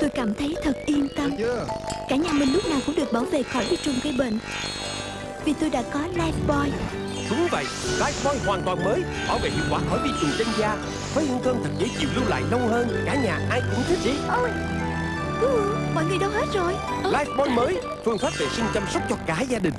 Tôi cảm thấy thật yên tâm. Cả nhà mình lúc nào cũng được bảo vệ khỏi vi trùng gây bệnh. Vì tôi đã có Lifebuoy Đúng vậy, Lifebuoy hoàn toàn mới Bảo vệ hiệu quả khỏi vi trùng trên da. Với hương thơm thật dễ chịu lưu lại lâu hơn Cả nhà ai cũng thích đi Ôi ừ, Mọi người đâu hết rồi? Lifebuoy mới Phương pháp vệ sinh chăm sóc cho cả gia đình.